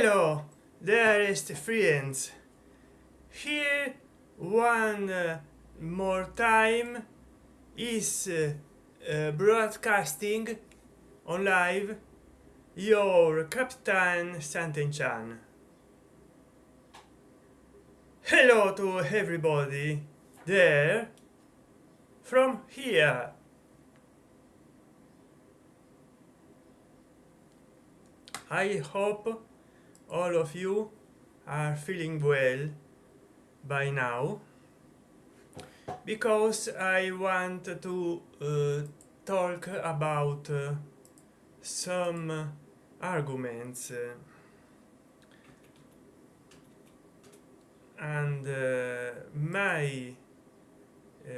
hello dearest friends here one uh, more time is uh, uh, broadcasting on live your captain Santenchan. Hello to everybody there from here. I hope all of you are feeling well by now? Because I want to uh, talk about uh, some arguments. Uh, and my uh,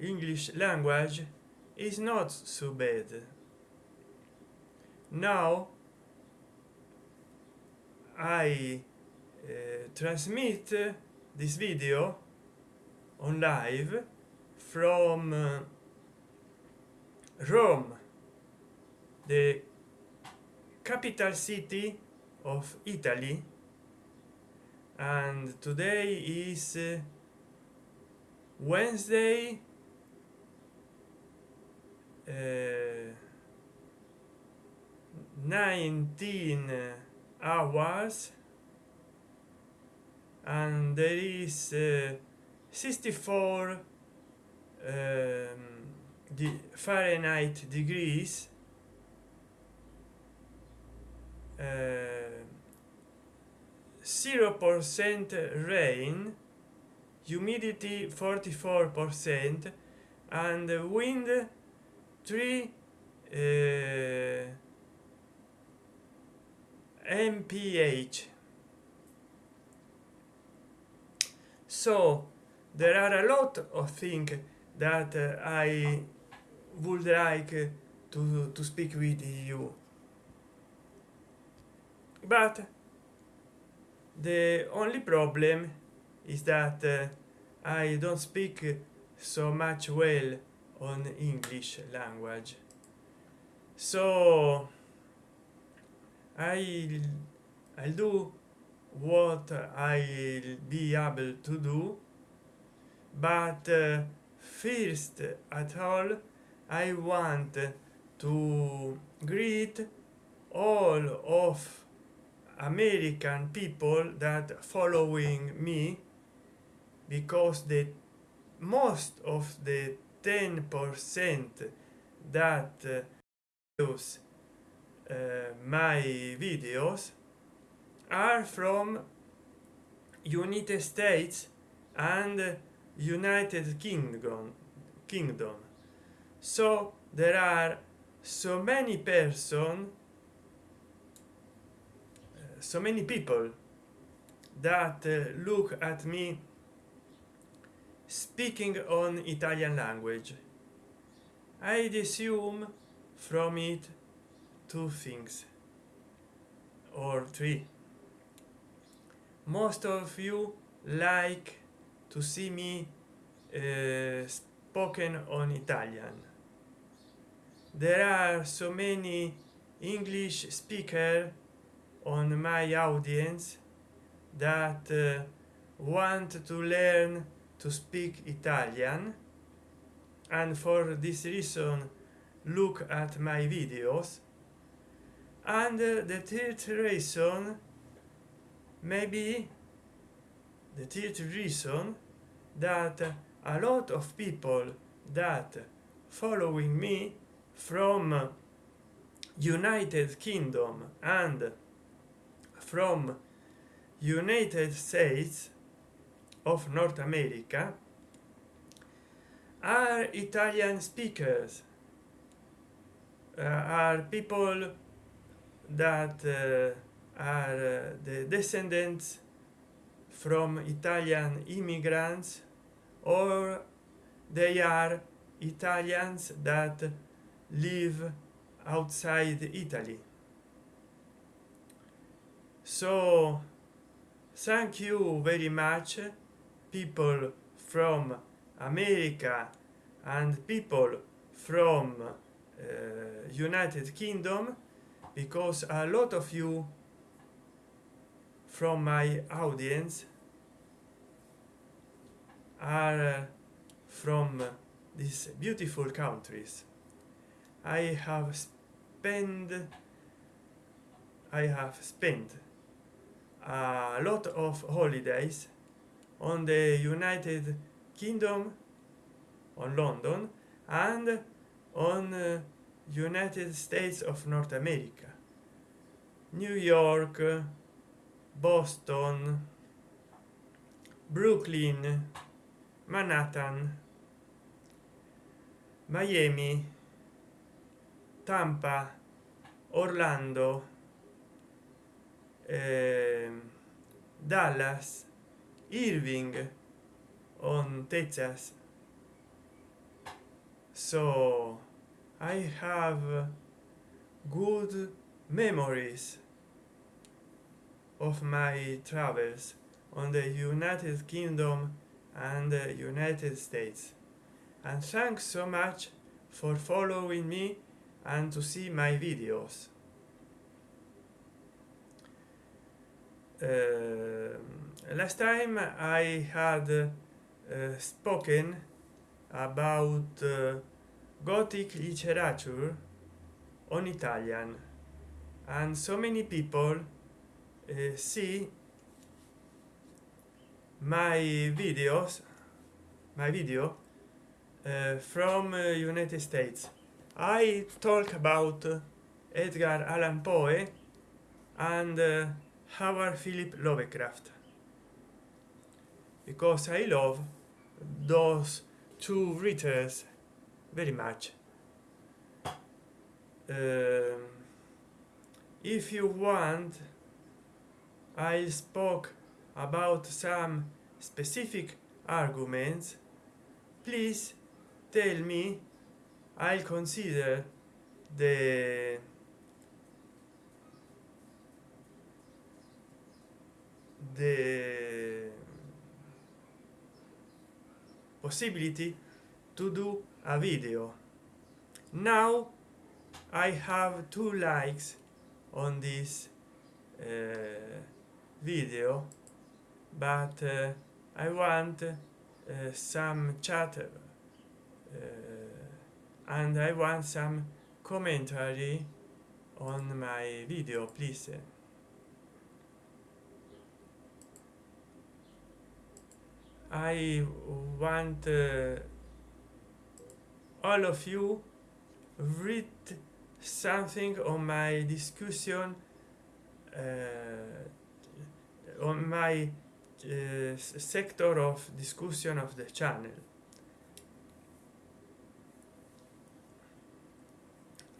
English language is not so bad. Now I uh, transmit this video on live from uh, Rome the capital city of Italy. And today is uh, Wednesday uh, 19 hours and there is uh, 64 um, the Fahrenheit degrees zero percent rain humidity 44 percent and wind 3 uh, mph so there are a lot of things that uh, i would like to to speak with you. But the only problem is that uh, i don't speak so much well on english language. So i i'll do what i'll be able to do? But uh, first at all i want to greet all of american people that following me because the most of the 10 percent that uh, use Eh, my videos are from United States and United Kingdom kingdom. So there are so many person eh, so many people that uh, look at me speaking on italian language. I assume from it two things or three. Most of you like to see me uh, spoken on italian. There are so many english speaker on my audience that uh, want to learn to speak italian and for this reason look at my videos and the third reason maybe the third reason that a lot of people that following me from united kingdom and from united states of north america are italian speakers. Uh, are people that uh, are uh, the descendants from italian immigrants or they are italians that live outside italy. So thank you very much people from america and people from uh, united kingdom because a lot of you from my audience are from these beautiful countries. I have spent i have spent a lot of holidays on the united kingdom on london and on uh, united states of north america new york boston brooklyn manhattan miami tampa orlando eh, dallas irving on texas. So i have good memories of my travels on the united kingdom and the united states. And thanks so much for following me and to see my videos. Uh, last time i had uh, spoken about uh, gothic literature on italian. And so many people uh, see my videos my video uh, from uh, united states. I talk about uh, edgar allan poe and uh, howard philip lovecraft. Because i love those two writers very much. Um, if you want i spoke about some specific arguments. Please tell me i'll consider the the possibility to do a video. Now i have two likes on this uh, video but uh, i want uh, some chatter uh, and i want some commentary on my video please. I want uh, all of you read something on my discussion uh, on my uh, sector of discussion of the channel.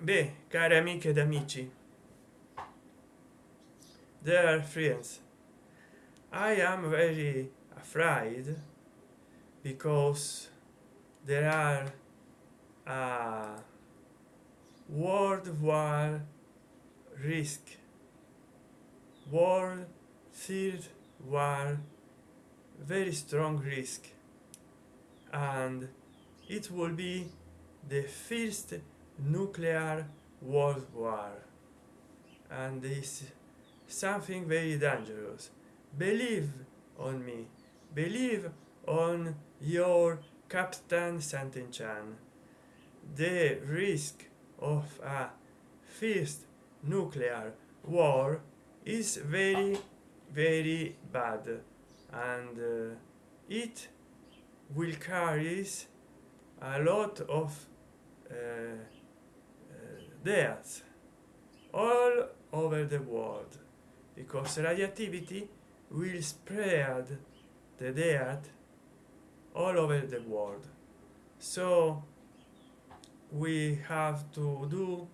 Beh cari amiche ed amici dear friends. I am very afraid because there are a world war risk. World third war very strong risk. And it will be the first nuclear world war. And this something very dangerous. Believe on me. Believe on your captain Santenchan the risk of a first nuclear war is very very bad. And uh, it will carry a lot of uh, uh, deaths all over the world. Because radioactivity will spread the death all over the world. So we have to do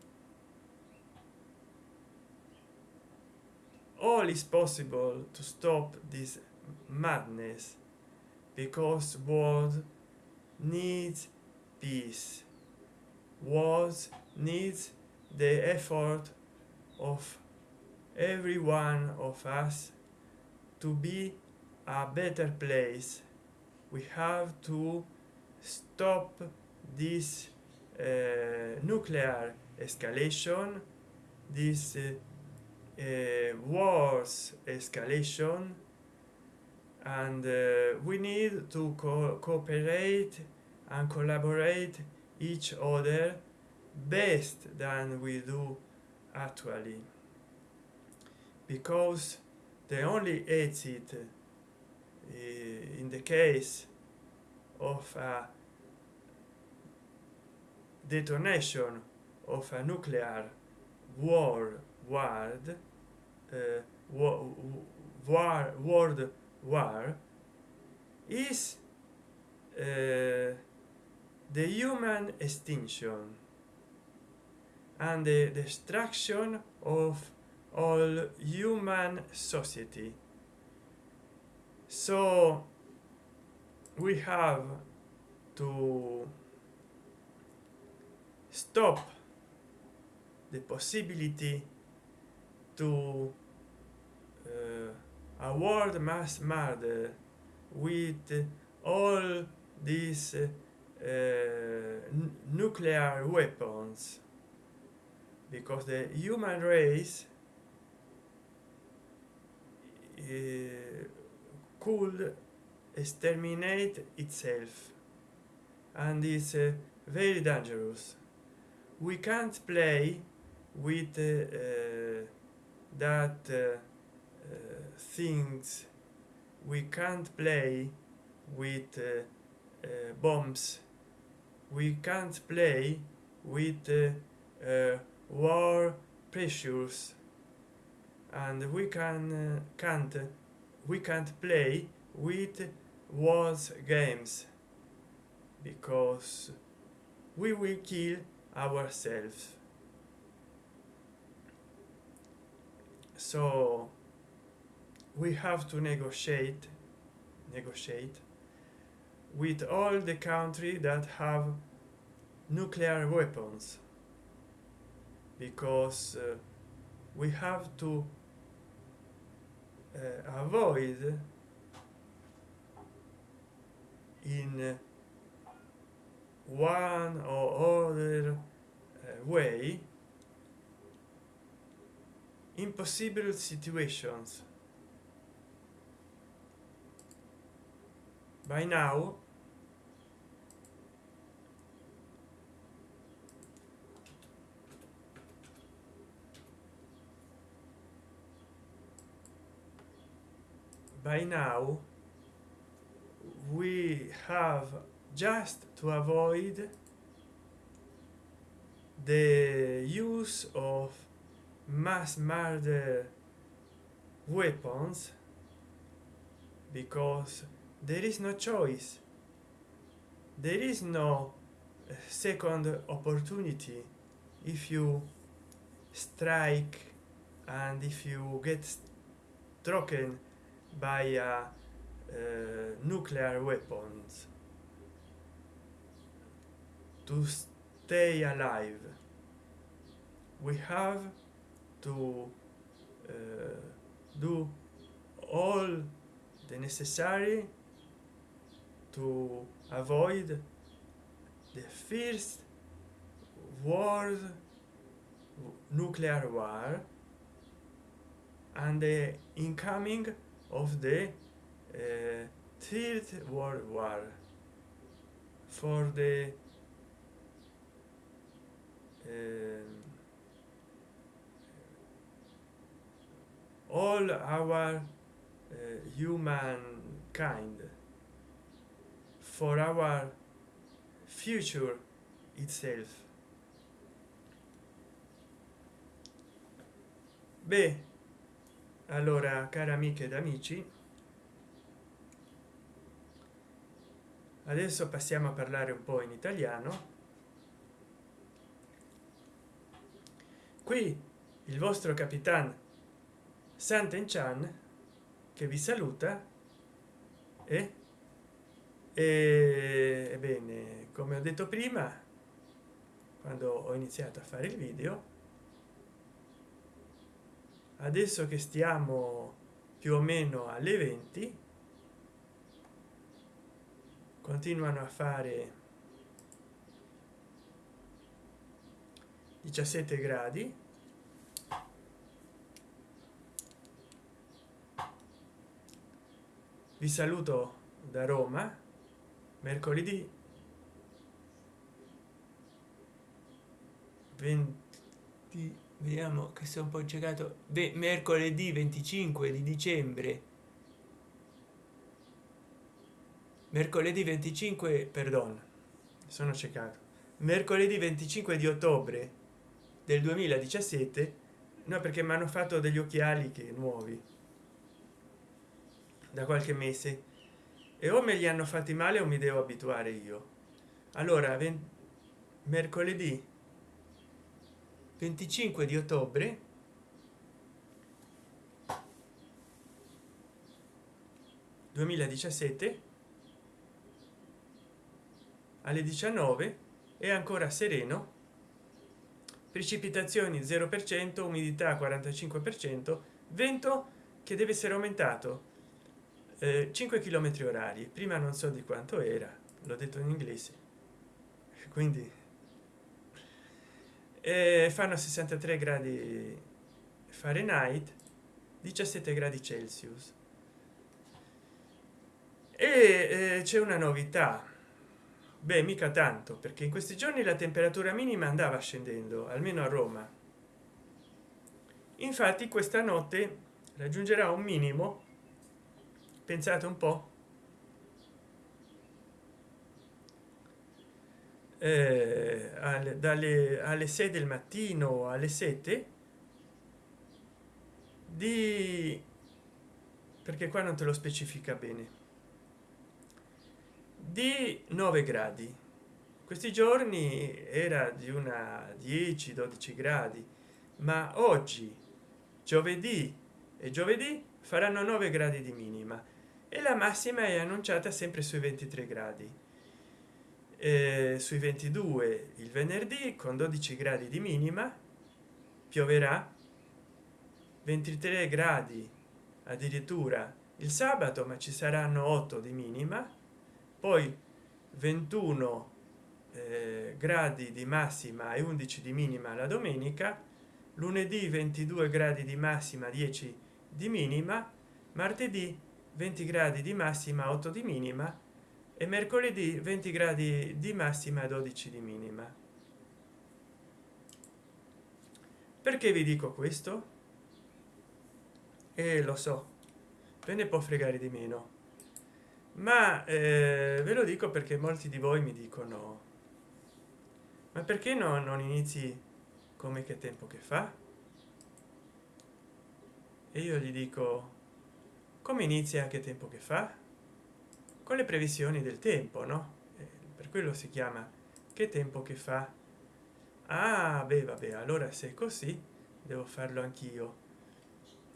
all is possible to stop this madness because world needs peace. World needs the effort of every one of us to be a better place. We have to stop this uh, nuclear escalation this uh, wars escalation and uh, we need to co cooperate and collaborate each other best than we do actually. Because the only exit uh, in the case of a detonation of a nuclear war world uh, war, war world war is uh, the human extinction and the destruction of all human society. So we have to stop the possibility to eh, uh, a world mass murder with all these uh, nuclear weapons. Because the human race uh, could exterminate itself. And is uh, very dangerous. We can't play with uh, that uh, things we can't play with uh, uh, bombs. We can't play with uh, uh, war pressures. And we can can't we can't play with wars games because we will kill ourselves so we have to negotiate negotiate with all the country that have nuclear weapons. Because uh, we have to uh, avoid in one or other uh, way impossible situations. By now by now we have just to avoid the use of mass murder weapons because there is no choice. There is no second opportunity. If you strike and if you get struck by uh, uh, nuclear weapons to stay alive we have to uh, do all the necessary to avoid the first world nuclear war and the incoming of the uh, third world war. For the uh, all our uh, humankind. For our future itself. Beh allora cari amiche ed amici adesso passiamo a parlare un po in italiano. Qui il vostro capitan Sant'Enchan che vi saluta e ebbene come ho detto prima quando ho iniziato a fare il video adesso che stiamo più o meno alle 20 continuano a fare 17 gradi vi saluto da roma mercoledì 20 vediamo che sono un po' giocato mercoledì 25 di dicembre. Mercoledì 25 perdono sono ciecato. Mercoledì 25 di ottobre del 2017 no perché mi hanno fatto degli occhiali che nuovi da qualche mese. E o me li hanno fatti male o mi devo abituare io. Allora mercoledì 25 di ottobre (2017) alle 19 è ancora sereno. Precipitazioni 0 per cento umidità 45 per cento vento che deve essere aumentato 5 km orari. Prima non so di quanto era l'ho detto in inglese. Quindi eh, fanno 63 gradi fahrenheit 17 gradi celsius. E eh, c'è una novità. Beh mica tanto perché in questi giorni la temperatura minima andava scendendo almeno a roma. Infatti questa notte raggiungerà un minimo pensate un po. Eh, alle, dalle alle 6 del mattino alle 7 di perché qua non te lo specifica bene di 9 gradi. Questi giorni era di una 10 12 gradi ma oggi giovedì e giovedì faranno 9 gradi di minima e la massima è annunciata sempre sui 23 gradi. Eh, sui 22 il venerdì con 12 gradi di minima pioverà. 23 gradi addirittura il sabato ma ci saranno 8 di minima. Poi 21 eh, gradi di massima e 11 di minima la domenica. Lunedì 22 gradi di massima 10 di minima. Martedì 20 gradi di massima 8 di minima e mercoledì 20 gradi di massima 12 di minima. Perché vi dico questo? E lo so ve ne può fregare di meno. Ma eh, ve lo dico perché molti di voi mi dicono ma perché no non inizi come che tempo che fa? E io gli dico come inizia che tempo che fa? Con le previsioni del tempo no? Eh, per quello si chiama che tempo che fa. Ah beh vabbè allora se è così devo farlo anch'io.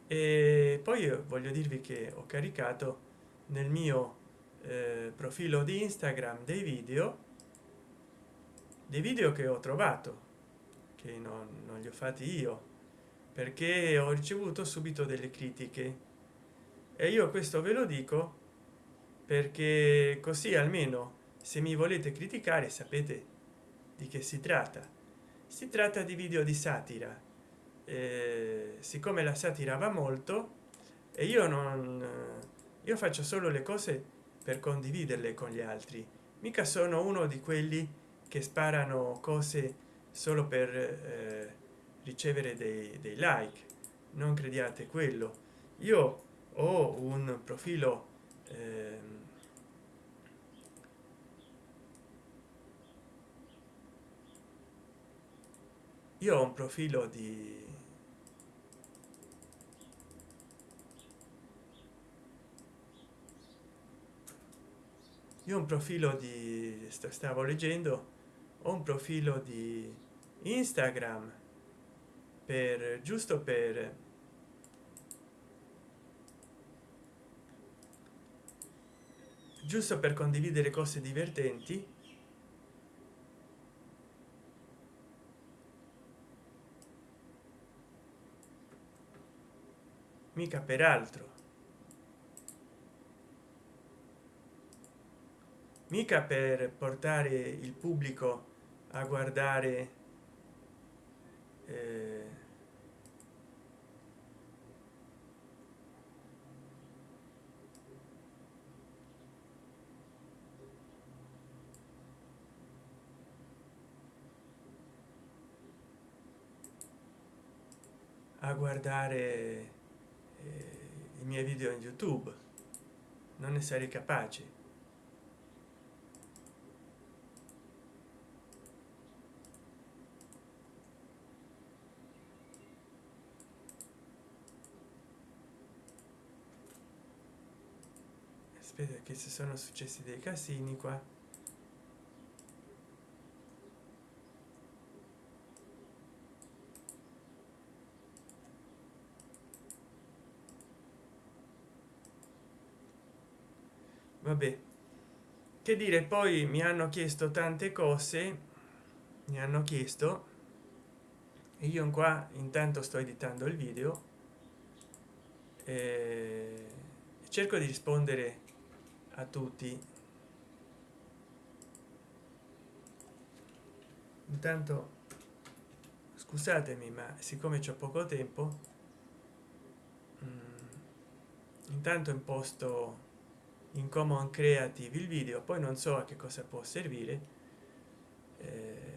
E poi voglio dirvi che ho caricato nel mio eh, profilo di instagram dei video dei video che ho trovato che non, non li ho fatti io perché ho ricevuto subito delle critiche e io questo ve lo dico perché così almeno se mi volete criticare sapete di che si tratta. Si tratta di video di satira. Eh, siccome la satira va molto e io non io faccio solo le cose per condividerle con gli altri. Mica sono uno di quelli che sparano cose solo per eh, ricevere dei, dei like. Non crediate quello. Io ho un profilo eh, io ho un profilo di io un profilo di stavo leggendo ho un profilo di instagram per giusto per giusto per condividere cose divertenti. Mica per altro. Mica per portare il pubblico a guardare eh, guardare eh, i miei video in youtube. Non ne sarei capace. Aspetta che si sono successi dei casini qua vabbè che dire poi mi hanno chiesto tante cose mi hanno chiesto e io qua intanto sto editando il video e cerco di rispondere a tutti. Intanto scusatemi ma siccome c'è poco tempo mm, intanto imposto in common creative il video poi non so a che cosa può servire eh,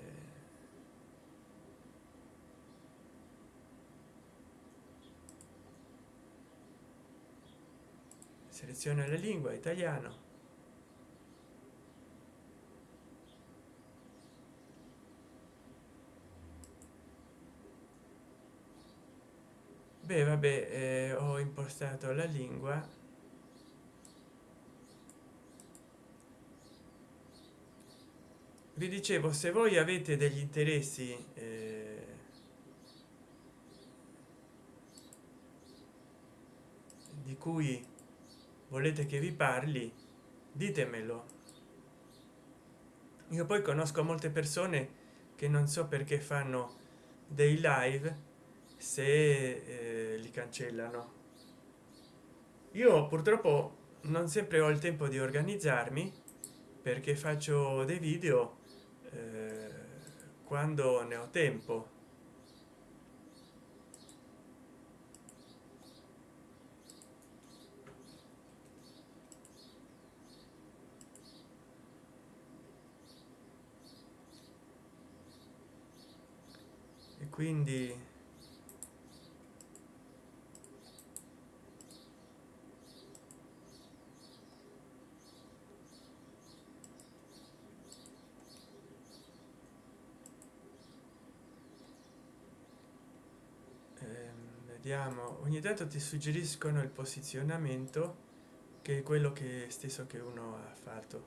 seleziona la lingua italiano. Beh vabbè eh, ho impostato la lingua vi dicevo se voi avete degli interessi eh, di cui volete che vi parli ditemelo. Io poi conosco molte persone che non so perché fanno dei live se eh, li cancellano. Io purtroppo non sempre ho il tempo di organizzarmi perché faccio dei video eh, quando ne ho tempo. E quindi vediamo ogni tanto ti suggeriscono il posizionamento che è quello che stesso che uno ha fatto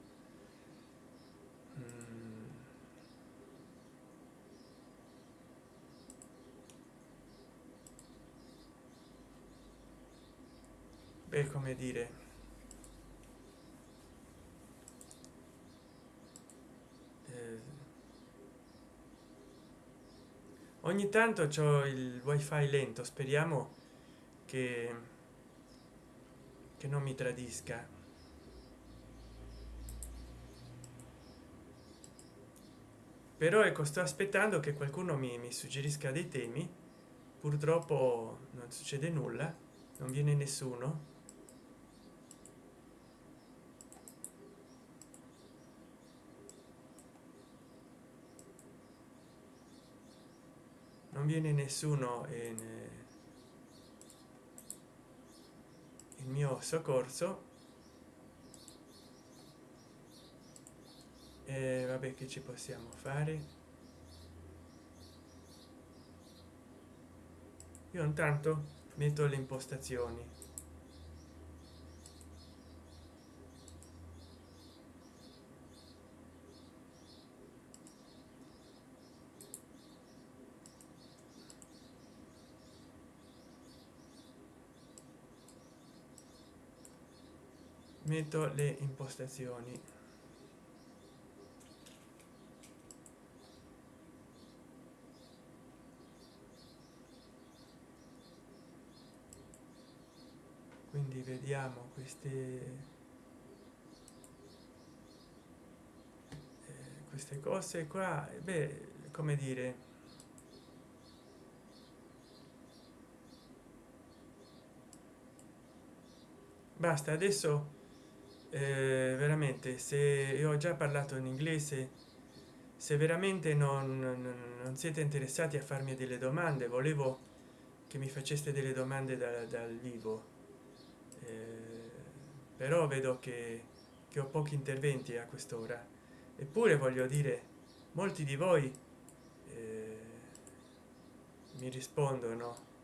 mm. beh come dire ogni tanto c'ho il wifi lento speriamo che che non mi tradisca. Però ecco sto aspettando che qualcuno mi, mi suggerisca dei temi. Purtroppo non succede nulla non viene nessuno viene nessuno in il mio soccorso. E vabbè che ci possiamo fare? Io intanto metto le impostazioni metto le impostazioni. Quindi vediamo queste eh, queste cose qua. Beh come dire basta adesso eh, veramente se io ho già parlato in inglese se veramente non, non, siete interessati a farmi delle domande volevo che che mi faceste delle domande da, dal vivo. Eh, però vedo che, che ho pochi interventi a quest'ora. Eppure voglio dire molti di voi eh, mi rispondono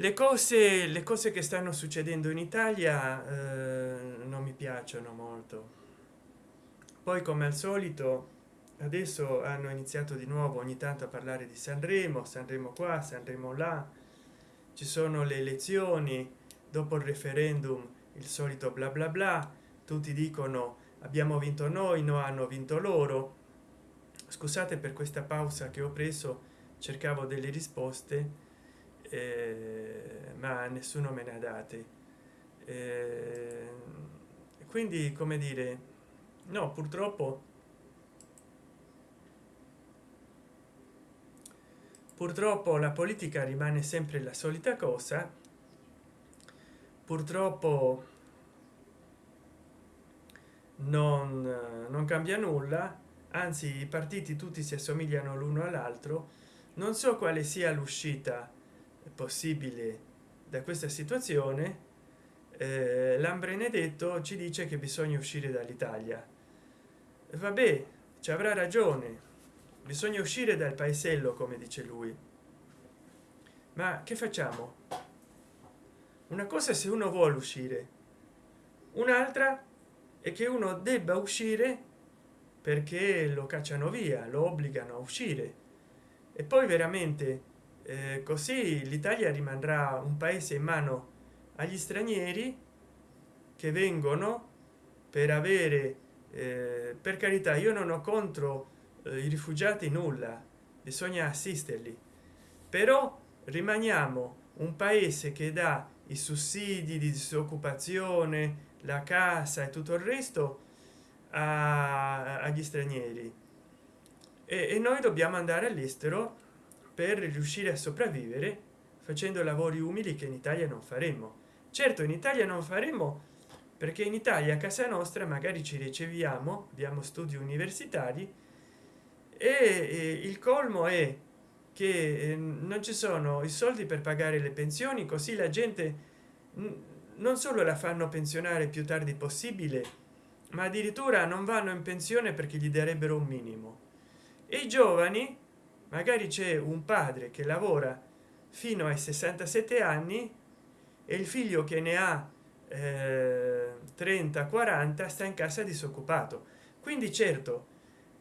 le cose le cose che stanno succedendo in italia eh, non mi piacciono molto. Poi come al solito adesso hanno iniziato di nuovo ogni tanto a parlare di sanremo sanremo qua sanremo là. Ci sono le elezioni dopo il referendum il solito bla bla bla. Tutti dicono abbiamo vinto noi no hanno vinto loro. Scusate per questa pausa che ho preso cercavo delle risposte eh, ma nessuno me ne ha date eh, quindi come dire no purtroppo purtroppo la politica rimane sempre la solita cosa. Purtroppo non, non cambia nulla. Anzi i partiti tutti si assomigliano l'uno all'altro. Non so quale sia l'uscita possibile da questa situazione eh, l'ambrenedetto ci dice che bisogna uscire dall'italia. Vabbè ci avrà ragione. Bisogna uscire dal paesello come dice lui. Ma che facciamo? Una cosa se uno vuole uscire un'altra è che uno debba uscire perché lo cacciano via lo obbligano a uscire. E poi veramente eh, così l'italia rimarrà un paese in mano agli stranieri che vengono per avere eh, per carità io non ho contro eh, i rifugiati nulla bisogna assisterli. Però rimaniamo un paese che dà i sussidi di disoccupazione la casa e tutto il resto a, agli stranieri. E, e noi dobbiamo andare all'estero per riuscire a sopravvivere facendo lavori umili che in italia non faremo certo in italia non faremo perché in italia a casa nostra magari ci riceviamo abbiamo studi universitari e il colmo è che ehm, non ci sono i soldi per pagare le pensioni così la gente non solo la fanno pensionare più tardi possibile ma addirittura non vanno in pensione perché gli darebbero un minimo. E i giovani magari c'è un padre che lavora fino ai 67 anni e il figlio che ne ha eh, 30 40 sta in casa disoccupato. Quindi certo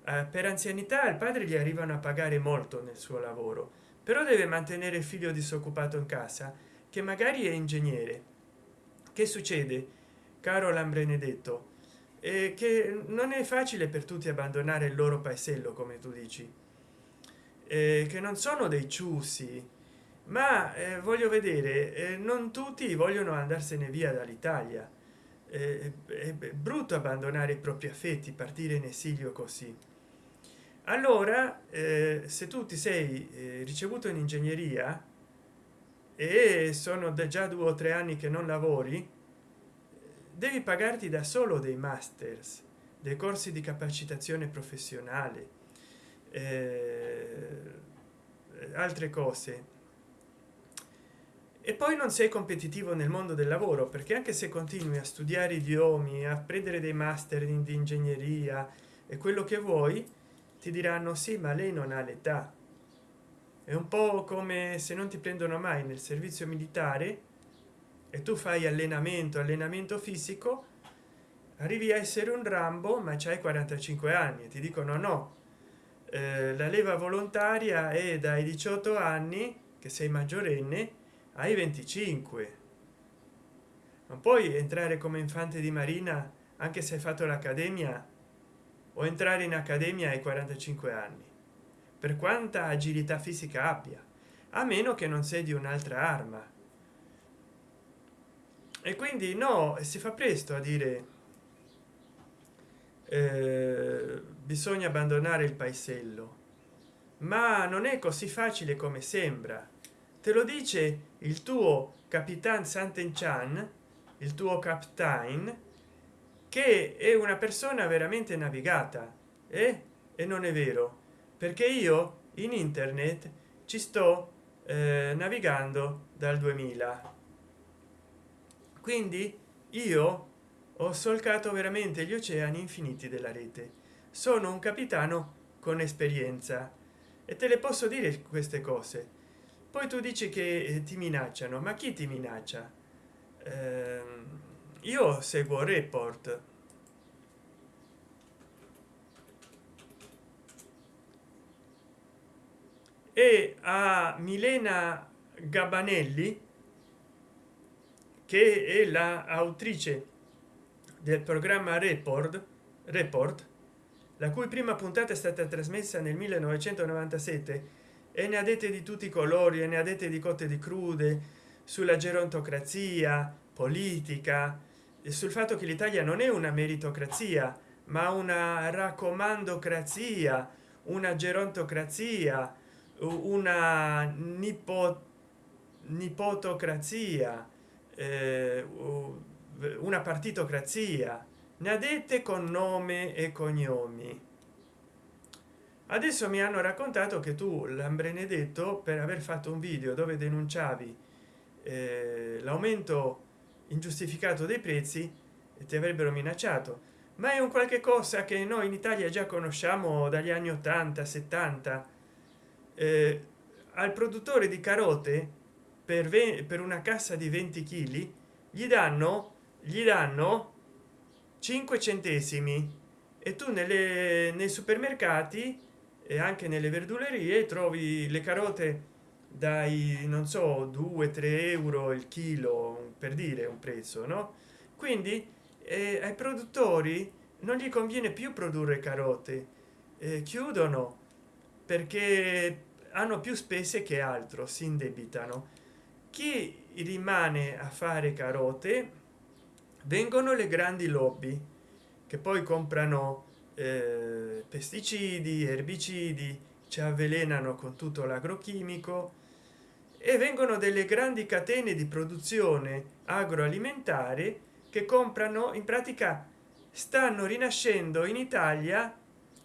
eh, per anzianità il padre gli arrivano a pagare molto nel suo lavoro però deve mantenere il figlio disoccupato in casa che magari è ingegnere. Che succede caro lambrenedetto eh, che non è facile per tutti abbandonare il loro paesello come tu dici che non sono dei ciusi ma eh, voglio vedere eh, non tutti vogliono andarsene via dall'italia. Eh, è brutto abbandonare i propri affetti partire in esilio così. Allora eh, se tu ti sei eh, ricevuto in ingegneria e sono già due o tre anni che non lavori devi pagarti da solo dei masters dei corsi di capacitazione professionale. Eh, altre cose. E poi non sei competitivo nel mondo del lavoro perché anche se continui a studiare idiomi a prendere dei master in di ingegneria e quello che vuoi ti diranno sì ma lei non ha l'età è un po come se non ti prendono mai nel servizio militare e tu fai allenamento allenamento fisico arrivi a essere un rambo ma c'hai 45 anni e ti dicono no eh, la leva volontaria è dai 18 anni che sei maggiorenne ai 25 non puoi entrare come infante di marina anche se hai fatto l'accademia o entrare in accademia ai 45 anni per quanta agilità fisica abbia a meno che non sei di un'altra arma. E quindi no si fa presto a dire eh, bisogna abbandonare il paesello ma non è così facile come sembra. Te lo dice il tuo capitan Sant'Enchan il tuo captain che è una persona veramente navigata eh? e non è vero perché io in internet ci sto eh, navigando dal 2000 quindi io ho solcato veramente gli oceani infiniti della rete sono un capitano con esperienza e te le posso dire queste cose. Poi tu dici che eh, ti minacciano ma chi ti minaccia? Eh, io seguo report. E a milena gabanelli che è la autrice del programma report report la cui prima puntata è stata trasmessa nel 1997 e ne ha dette di tutti i colori e ne ha dette di cotte di crude sulla gerontocrazia politica e sul fatto che l'italia non è una meritocrazia ma una raccomandocrazia una gerontocrazia una nipo, nipotocrazia eh, una partitocrazia ne ha dette con nome e cognomi. Adesso mi hanno raccontato che tu l'ambrenedetto per aver fatto un video dove denunciavi eh, l'aumento ingiustificato dei prezzi e ti avrebbero minacciato. Ma è un qualche cosa che noi in italia già conosciamo dagli anni 80 70 eh, al produttore di carote per, per una cassa di 20 kg gli danno gli danno 5 centesimi. E tu nelle nei supermercati e anche nelle verdulerie trovi le carote dai non so 2 3 euro il chilo per dire un prezzo no? Quindi eh, ai produttori non gli conviene più produrre carote. Eh, chiudono perché hanno più spese che altro si indebitano. Chi rimane a fare carote vengono le grandi lobby che poi comprano eh, pesticidi erbicidi ci avvelenano con tutto l'agrochimico e vengono delle grandi catene di produzione agroalimentare che comprano in pratica stanno rinascendo in italia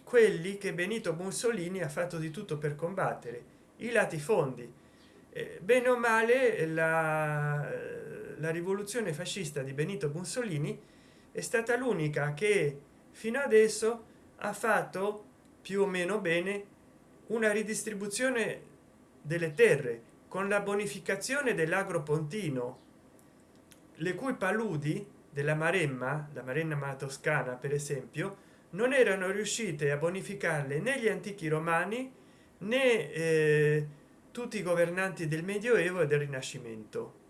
quelli che benito mussolini ha fatto di tutto per combattere i latifondi. Eh, bene o male la, la rivoluzione fascista di benito mussolini è stata l'unica che fino adesso ha fatto più o meno bene una ridistribuzione delle terre con la bonificazione dell'agropontino le cui paludi della maremma la maremma toscana per esempio non erano riuscite a bonificarle né gli antichi romani né eh, tutti i governanti del medioevo e del rinascimento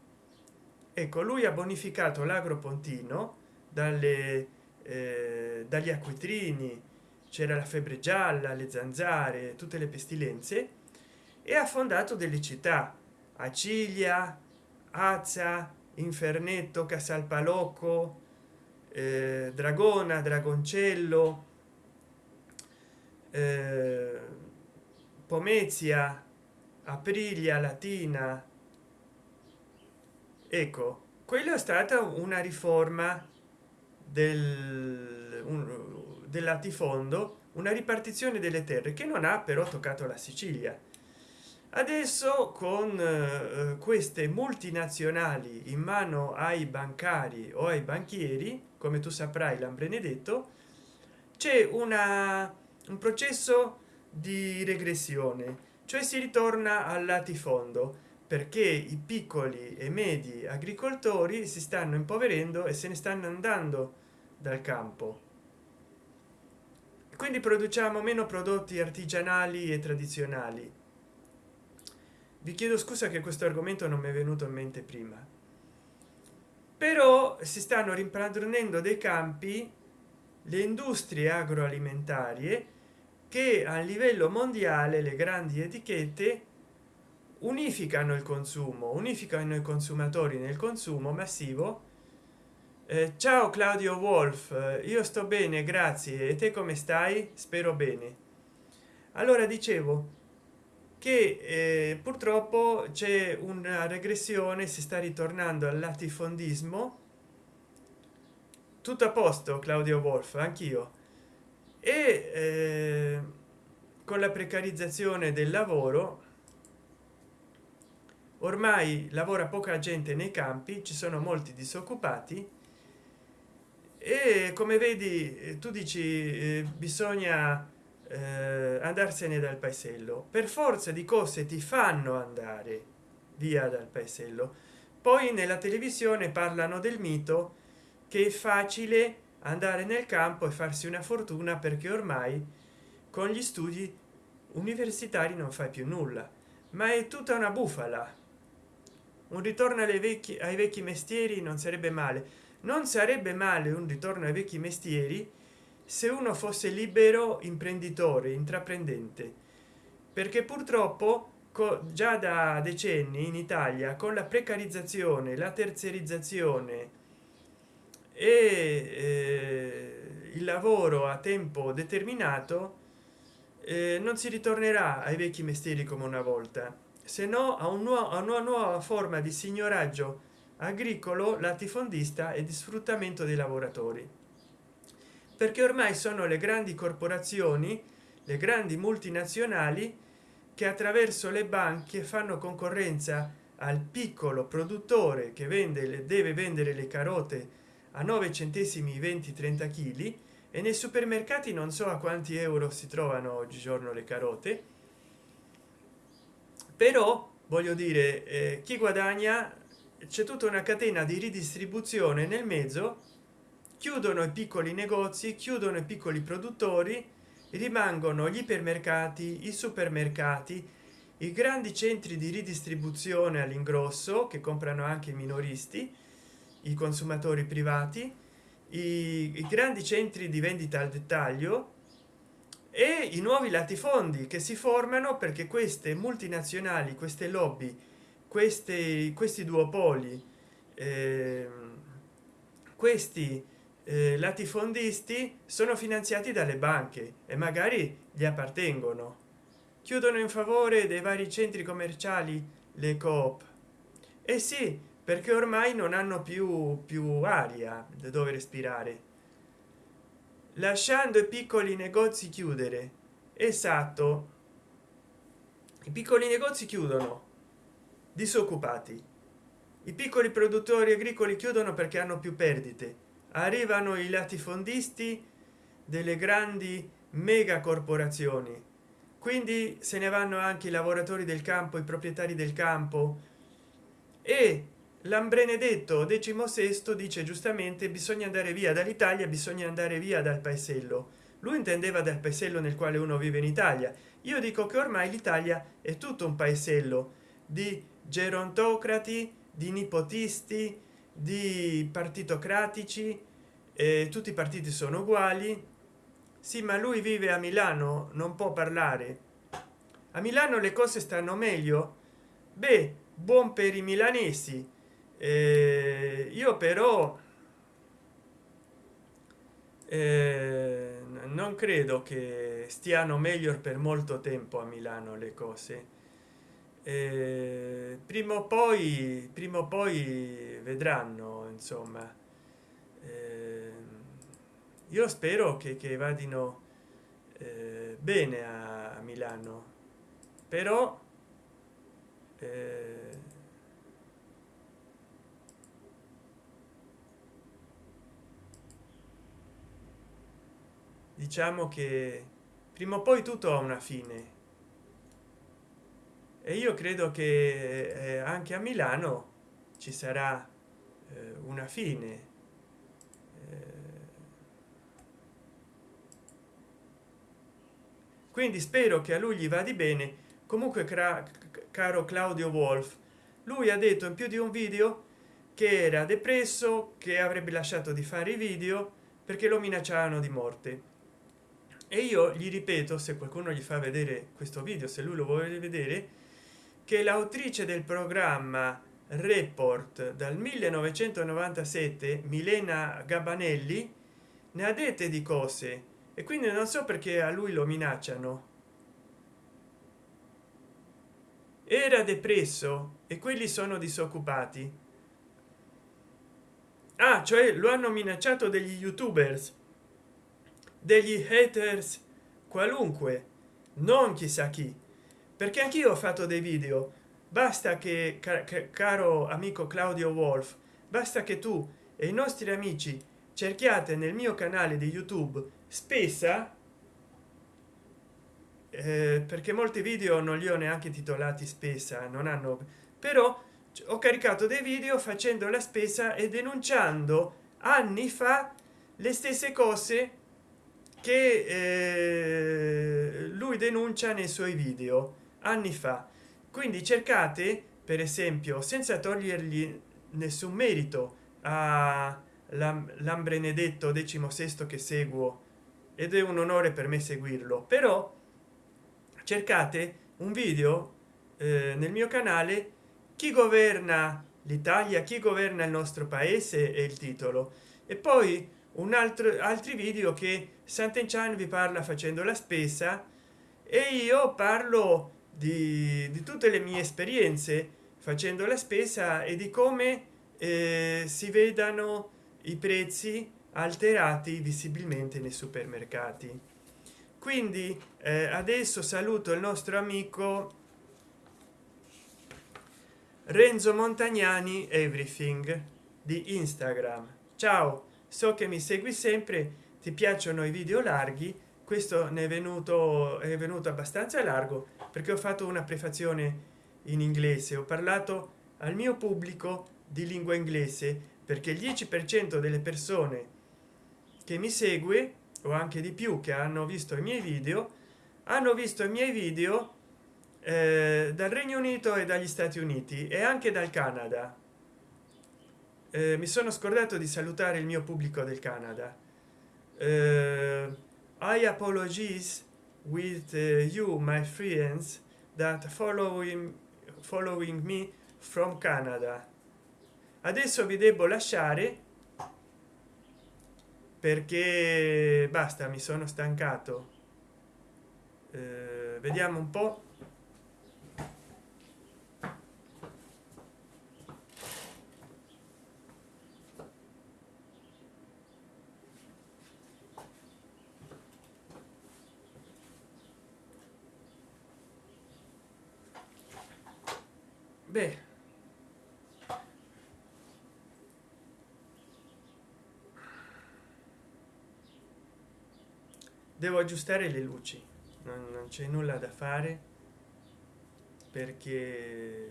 ecco lui ha bonificato l'agropontino dalle eh, dagli acquitrini c'era la febbre gialla le zanzare tutte le pestilenze e ha fondato delle città acilia azza infernetto casalpalocco eh, dragona dragoncello eh, pomezia aprilia latina ecco quello è stata una riforma del, un, del latifondo una ripartizione delle terre che non ha però toccato la sicilia. Adesso con eh, queste multinazionali in mano ai bancari o ai banchieri come tu saprai l'ambrenedetto c'è una un processo di regressione cioè si ritorna al latifondo perché i piccoli e medi agricoltori si stanno impoverendo e se ne stanno andando dal campo. Quindi produciamo meno prodotti artigianali e tradizionali. Vi chiedo scusa che questo argomento non mi è venuto in mente prima. Però si stanno rimpadronendo dei campi le industrie agroalimentari che a livello mondiale le grandi etichette unificano il consumo unificano i consumatori nel consumo massivo. Eh, ciao claudio wolf io sto bene grazie. E te come stai? Spero bene. Allora dicevo che eh, purtroppo c'è una regressione si sta ritornando al latifondismo. Tutto a posto claudio wolf anch'io. E eh, con la precarizzazione del lavoro ormai lavora poca gente nei campi ci sono molti disoccupati e come vedi eh, tu dici eh, bisogna eh, andarsene dal paesello. Per forza di cose ti fanno andare via dal paesello. Poi nella televisione parlano del mito che è facile andare nel campo e farsi una fortuna perché ormai con gli studi universitari non fai più nulla. Ma è tutta una bufala un ritorno alle vecchi ai vecchi mestieri non sarebbe male. Non sarebbe male un ritorno ai vecchi mestieri se uno fosse libero imprenditore intraprendente. Perché purtroppo già da decenni in italia con la precarizzazione la terzerizzazione e eh, il lavoro a tempo determinato eh, non si ritornerà ai vecchi mestieri come una volta se no a, un a una nuova forma di signoraggio agricolo latifondista e di sfruttamento dei lavoratori. Perché ormai sono le grandi corporazioni le grandi multinazionali che attraverso le banche fanno concorrenza al piccolo produttore che vende le deve vendere le carote a 9 centesimi 20 30 kg e nei supermercati non so a quanti euro si trovano oggigiorno le carote però voglio dire eh, chi guadagna c'è tutta una catena di ridistribuzione nel mezzo chiudono i piccoli negozi chiudono i piccoli produttori rimangono gli ipermercati i supermercati i grandi centri di ridistribuzione all'ingrosso che comprano anche i minoristi i consumatori privati i, i grandi centri di vendita al dettaglio e i nuovi latifondi che si formano perché queste multinazionali queste lobby questi questi duopoli eh, questi eh, latifondisti sono finanziati dalle banche e magari gli appartengono. Chiudono in favore dei vari centri commerciali le coop. E eh sì perché ormai non hanno più più aria dove respirare lasciando i piccoli negozi chiudere. Esatto. I piccoli negozi chiudono. Disoccupati. I piccoli produttori agricoli chiudono perché hanno più perdite. Arrivano i latifondisti delle grandi mega corporazioni. Quindi se ne vanno anche i lavoratori del campo i proprietari del campo. E l'ambrenedetto sesto dice giustamente bisogna andare via dall'italia bisogna andare via dal paesello. Lui intendeva dal paesello nel quale uno vive in italia. Io dico che ormai l'italia è tutto un paesello di gerontocrati di nipotisti di partitocratici eh, tutti i partiti sono uguali. Sì ma lui vive a milano non può parlare. A milano le cose stanno meglio? Beh buon per i milanesi eh, io però eh, non credo che stiano meglio per molto tempo a milano le cose. Eh, prima o poi prima o poi vedranno insomma. Eh, io spero che, che vadino eh, bene a, a, milano. Però eh, diciamo che prima o poi tutto ha una fine. E io credo che eh, anche a milano ci sarà eh, una fine. Eh, quindi spero che a lui gli va di bene. Comunque caro claudio wolf lui ha detto in più di un video che era depresso che avrebbe lasciato di fare i video perché lo minacciavano di morte e io gli ripeto se qualcuno gli fa vedere questo video se lui lo vuole vedere che l'autrice del programma report dal 1997 milena gabanelli ne ha dette di cose. E quindi non so perché a lui lo minacciano. Era depresso e quelli sono disoccupati. Ah cioè lo hanno minacciato degli youtubers degli haters qualunque non chissà chi. Perché anch'io ho fatto dei video. Basta che caro amico claudio wolf basta che tu e i nostri amici cerchiate nel mio canale di youtube spessa eh, perché molti video non li ho neanche titolati spesa non hanno però ho caricato dei video facendo la spesa e denunciando anni fa le stesse cose che eh, lui denuncia nei suoi video anni fa. Quindi cercate per esempio senza togliergli nessun merito a l'ambrenedetto decimo sesto che seguo ed è un onore per me seguirlo. Però cercate un video eh, nel mio canale chi governa l'italia chi governa il nostro paese è il titolo. E poi un altro altri video che sant'enchan vi parla facendo la spesa e io parlo di, di, tutte le mie esperienze facendo la spesa e di come eh, si vedano i prezzi alterati visibilmente nei supermercati. Quindi eh, adesso saluto il nostro amico renzo montagnani everything di instagram. Ciao so che mi segui sempre ti piacciono i video larghi questo ne è venuto è venuto abbastanza largo perché ho fatto una prefazione in inglese. Ho parlato al mio pubblico di lingua inglese perché il 10 per cento delle persone che mi segue o anche di più che hanno visto i miei video hanno visto i miei video eh, dal regno unito e dagli stati uniti e anche dal canada. Eh, mi sono scordato di salutare il mio pubblico del canada i apologies with uh, you my friends that following following me from canada. Adesso vi devo lasciare perché basta mi sono stancato. Eh, vediamo un po beh. Devo aggiustare le luci. Non, non c'è nulla da fare perché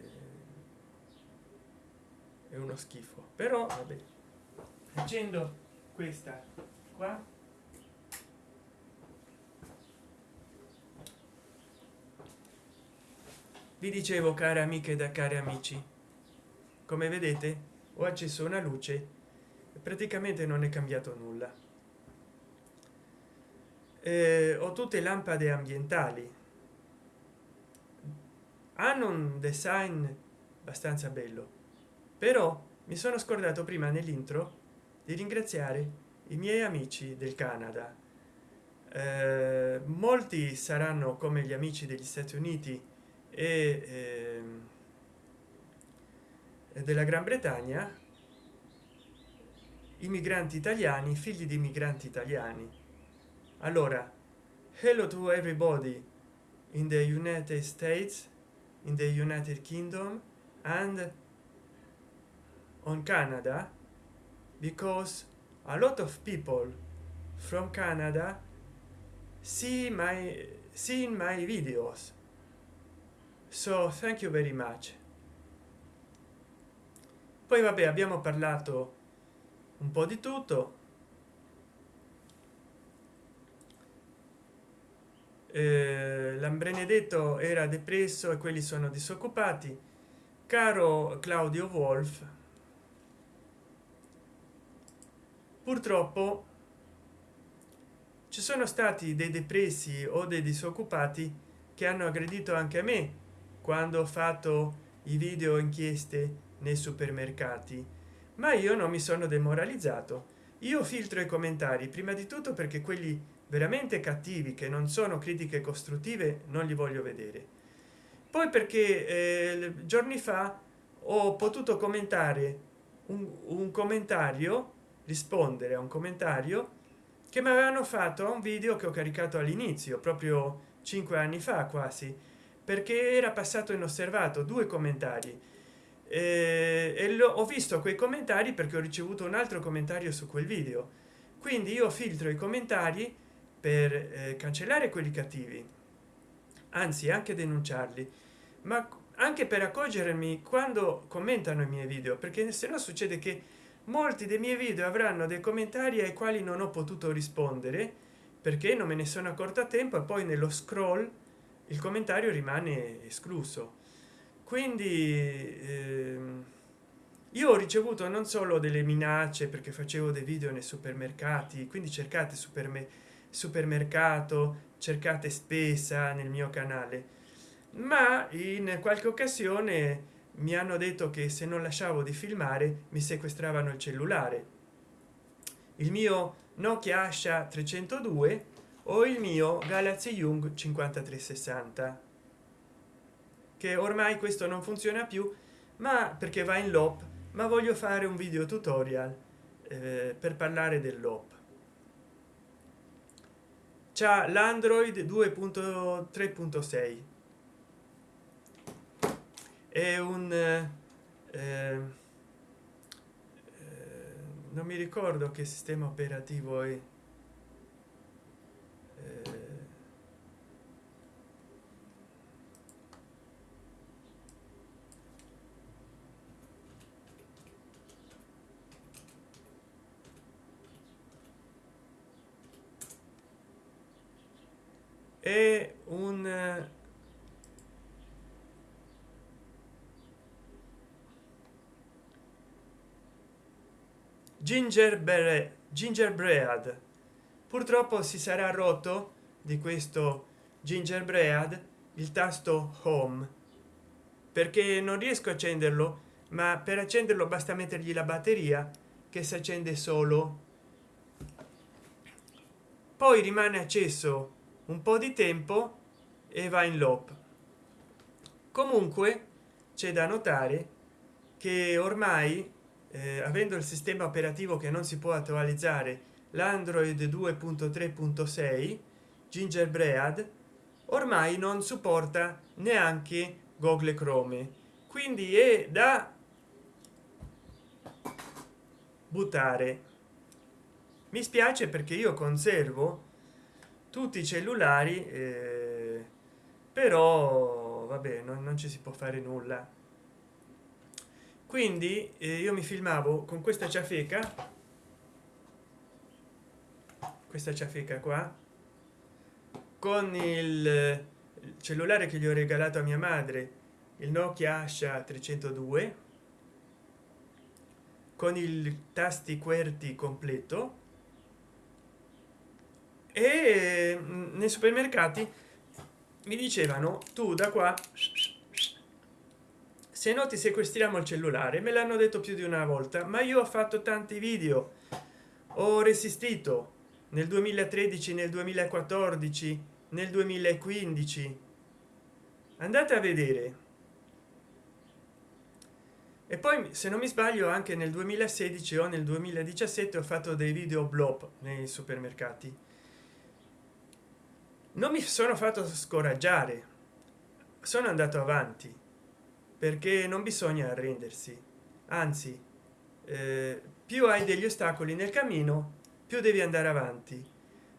è uno schifo. Però vabbè. Accendo questa qua vi dicevo care amiche da cari amici come vedete ho acceso una luce praticamente non è cambiato nulla. Eh, ho tutte lampade ambientali. Hanno un design abbastanza bello però mi sono scordato prima nell'intro di ringraziare i miei amici del canada. Eh, molti saranno come gli amici degli stati uniti e eh, della gran bretagna i migranti italiani figli di migranti italiani. Allora hello to everybody in the united states in the united kingdom and on canada because a lot of people from canada see my seen my videos so thank you very much. Poi vabbè abbiamo parlato un po di tutto. Eh, l'ambrenedetto era depresso e quelli sono disoccupati. Caro claudio wolf purtroppo ci sono stati dei depressi o dei disoccupati che hanno aggredito anche a me quando ho fatto i video inchieste nei supermercati. Ma io non mi sono demoralizzato. Io filtro i commentari prima di tutto perché quelli veramente cattivi che non sono critiche costruttive non li voglio vedere. Poi perché eh, giorni fa ho potuto commentare un, un commentario rispondere a un commentario che mi avevano fatto a un video che ho caricato all'inizio proprio cinque anni fa quasi perché era passato inosservato due commentari. E ho visto quei commentari perché ho ricevuto un altro commentario su quel video. Quindi io filtro i commentari per eh, cancellare quelli cattivi. Anzi anche denunciarli. Ma anche per accorgermi quando commentano i miei video perché se no succede che molti dei miei video avranno dei commentari ai quali non ho potuto rispondere perché non me ne sono accorto a tempo e poi nello scroll il commentario rimane escluso. Quindi ehm, io ho ricevuto non solo delle minacce perché facevo dei video nei supermercati quindi cercate super supermercato cercate spesa nel mio canale ma in qualche occasione mi hanno detto che se non lasciavo di filmare mi sequestravano il cellulare. Il mio nokia asha 302 o il mio galaxy young 5360 che ormai questo non funziona più ma perché va in loop ma voglio fare un video tutorial eh, per parlare dell'op c'è l'android 2.3.6 è un eh, eh, non mi ricordo che sistema operativo è eh, è un gingerbread gingerbread purtroppo si sarà rotto di questo gingerbread il tasto home. Perché non riesco a accenderlo ma per accenderlo basta mettergli la batteria che si accende solo. Poi rimane acceso un po di tempo e va in loop. Comunque c'è da notare che ormai eh, avendo il sistema operativo che non si può attualizzare l'android 2.3.6 gingerbread ormai non supporta neanche google chrome. Quindi è da buttare. Mi spiace perché io conservo tutti i cellulari eh, però vabbè non, non ci si può fare nulla. Quindi eh, io mi filmavo con questa ciafeca questa ciafeca qua. Con il cellulare che gli ho regalato a mia madre il nokia asha 302 con il tasti qwerty completo. E mm, nei supermercati mi dicevano tu da qua se no ti sequestriamo il cellulare. Me l'hanno detto più di una volta ma io ho fatto tanti video. Ho resistito nel 2013 nel 2014 nel 2015 andate a vedere. E poi se non mi sbaglio anche nel 2016 o nel 2017 ho fatto dei video blog nei supermercati. Non mi sono fatto scoraggiare. Sono andato avanti perché non bisogna arrendersi. Anzi eh, più hai degli ostacoli nel cammino più devi andare avanti.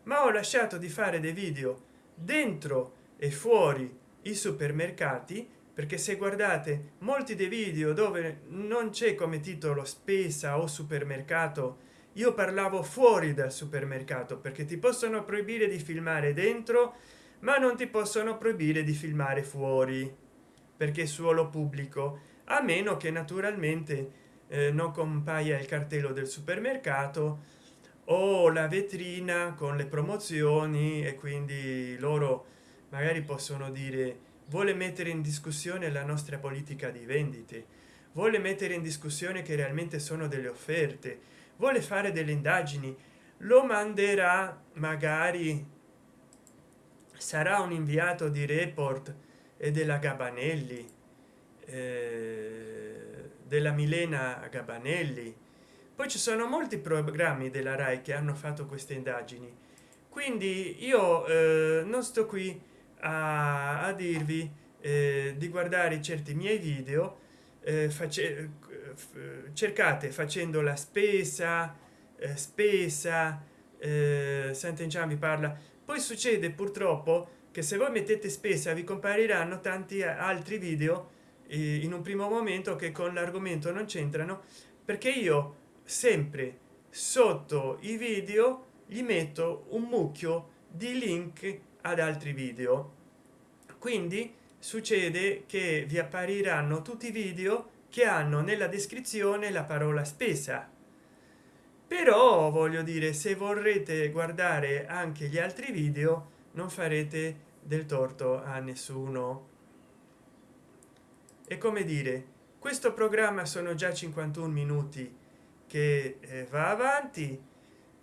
Ma ho lasciato di fare dei video dentro e fuori i supermercati perché se guardate molti dei video dove non c'è come titolo spesa o supermercato io parlavo fuori dal supermercato perché ti possono proibire di filmare dentro ma non ti possono proibire di filmare fuori perché suolo pubblico a meno che naturalmente eh, non compaia il cartello del supermercato o la vetrina con le promozioni e quindi loro magari possono dire vuole mettere in discussione la nostra politica di vendite? Vuole mettere in discussione che realmente sono delle offerte? Vuole fare delle indagini? Lo manderà magari sarà un inviato di report e della gabanelli eh, della milena gabanelli poi ci sono molti programmi della rai che hanno fatto queste indagini. Quindi io eh, non sto qui a, a dirvi eh, di guardare certi miei video eh, face, cercate facendo la spesa eh, spesa eh, Sant'Enchan vi parla. Poi succede purtroppo che se voi mettete spesa vi compariranno tanti altri video eh, in un primo momento che con l'argomento non c'entrano perché io sempre sotto i video gli metto un mucchio di link ad altri video. Quindi succede che vi appariranno tutti i video che hanno nella descrizione la parola spesa. Però voglio dire se vorrete guardare anche gli altri video non farete del torto a nessuno. E come dire questo programma sono già 51 minuti che eh, va avanti.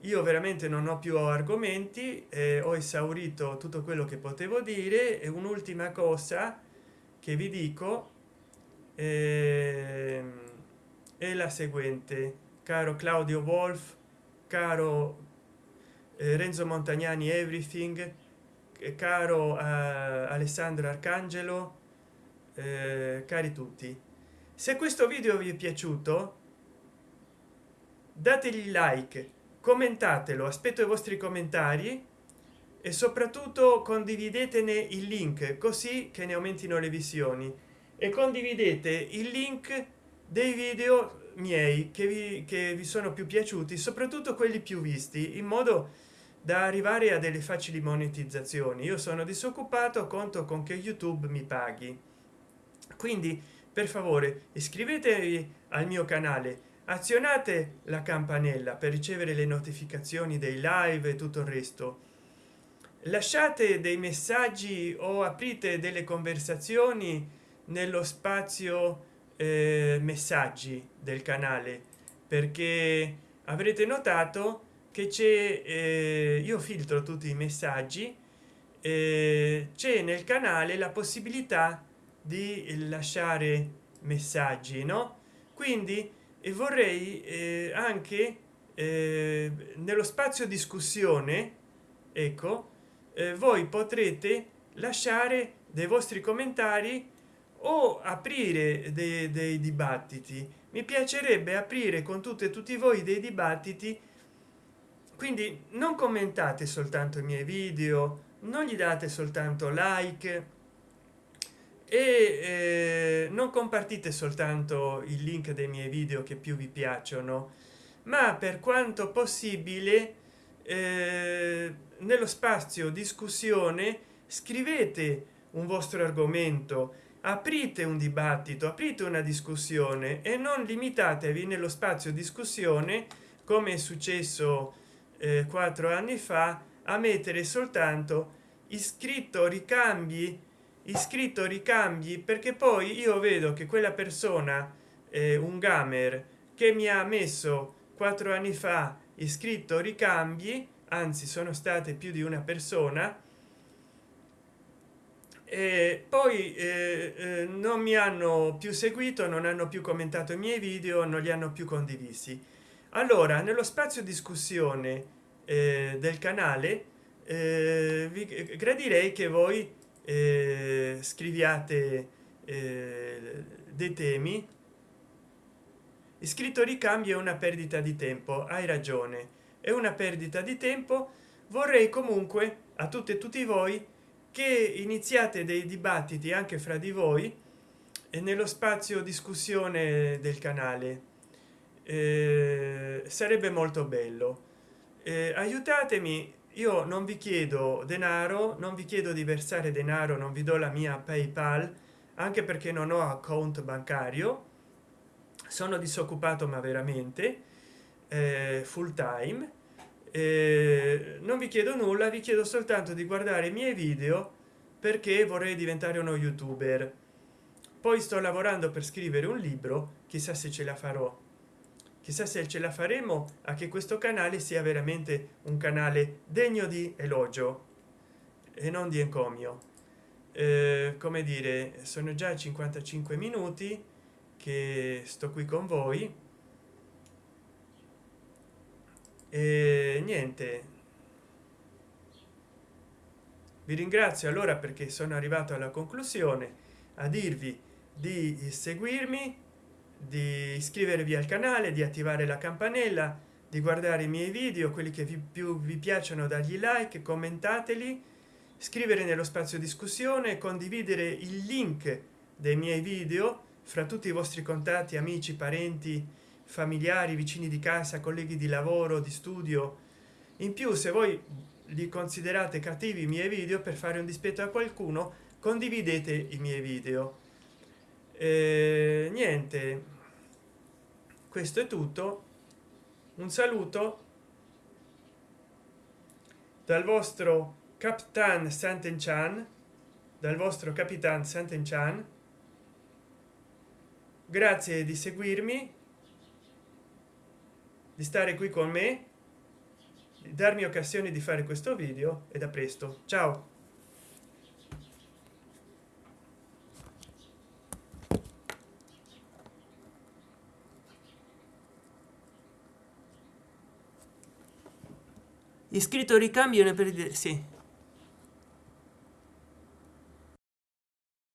Io veramente non ho più argomenti eh, ho esaurito tutto quello che potevo dire e un'ultima cosa che vi dico eh, è la seguente. Caro claudio wolf caro eh, renzo montagnani everything caro eh, alessandro arcangelo eh, cari tutti. Se questo video vi è piaciuto dategli like commentatelo aspetto i vostri commentari e soprattutto condividetene il link così che ne aumentino le visioni. E condividete il link dei video miei che vi, che vi sono più piaciuti soprattutto quelli più visti in modo da arrivare a delle facili monetizzazioni. Io sono disoccupato conto con che youtube mi paghi. Quindi per favore iscrivetevi al mio canale azionate la campanella per ricevere le notificazioni dei live e tutto il resto. Lasciate dei messaggi o aprite delle conversazioni nello spazio eh, messaggi del canale perché avrete notato che c'è eh, io filtro tutti i messaggi eh, c'è nel canale la possibilità di lasciare messaggi no? Quindi e vorrei eh, anche eh, nello spazio discussione ecco eh, voi potrete lasciare dei vostri commentari o aprire dei, dei dibattiti. Mi piacerebbe aprire con tutte e tutti voi dei dibattiti. Quindi non commentate soltanto i miei video non gli date soltanto like e eh, non compartite soltanto il link dei miei video che più vi piacciono ma per quanto possibile eh, nello spazio discussione scrivete un vostro argomento aprite un dibattito aprite una discussione e non limitatevi nello spazio discussione come è successo eh, quattro anni fa a mettere soltanto iscritto ricambi iscritto ricambi perché poi io vedo che quella persona eh, un gamer che mi ha messo quattro anni fa iscritto ricambi anzi sono state più di una persona e poi eh, eh, non mi hanno più seguito non hanno più commentato i miei video non li hanno più condivisi. Allora nello spazio discussione eh, del canale eh, vi gradirei che voi eh, scriviate eh, dei temi. Iscritto ricambio è una perdita di tempo hai ragione. È una perdita di tempo. Vorrei comunque a tutte e tutti voi che iniziate dei dibattiti anche fra di voi e nello spazio discussione del canale. Eh, sarebbe molto bello. Eh, aiutatemi io non vi chiedo denaro non vi chiedo di versare denaro non vi do la mia paypal anche perché non ho account bancario. Sono disoccupato ma veramente eh, full time. Eh, non vi chiedo nulla vi chiedo soltanto di guardare i miei video perché vorrei diventare uno youtuber. Poi sto lavorando per scrivere un libro chissà se ce la farò chissà se ce la faremo a che questo canale sia veramente un canale degno di elogio e non di encomio. Eh, come dire sono già 55 minuti che sto qui con voi. E niente. Vi ringrazio allora perché sono arrivato alla conclusione a dirvi di seguirmi di iscrivervi al canale di attivare la campanella di guardare i miei video quelli che vi più vi piacciono dagli like commentateli scrivere nello spazio discussione condividere il link dei miei video fra tutti i vostri contatti amici parenti familiari vicini di casa colleghi di lavoro di studio. In più se voi li considerate cattivi i miei video per fare un dispetto a qualcuno condividete i miei video eh, niente. Questo è tutto. Un saluto dal vostro capitan Sant'Enchan dal vostro capitan Sant'Enchan grazie di seguirmi di stare qui con me di darmi occasione di fare questo video e da presto. Ciao iscritto ricambio ne per sì